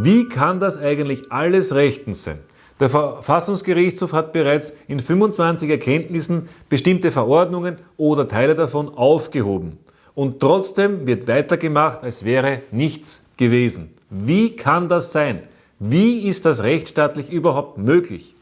Wie kann das eigentlich alles rechtens sein? Der Verfassungsgerichtshof hat bereits in 25 Erkenntnissen bestimmte Verordnungen oder Teile davon aufgehoben. Und trotzdem wird weitergemacht, als wäre nichts gewesen. Wie kann das sein? Wie ist das rechtsstaatlich überhaupt möglich?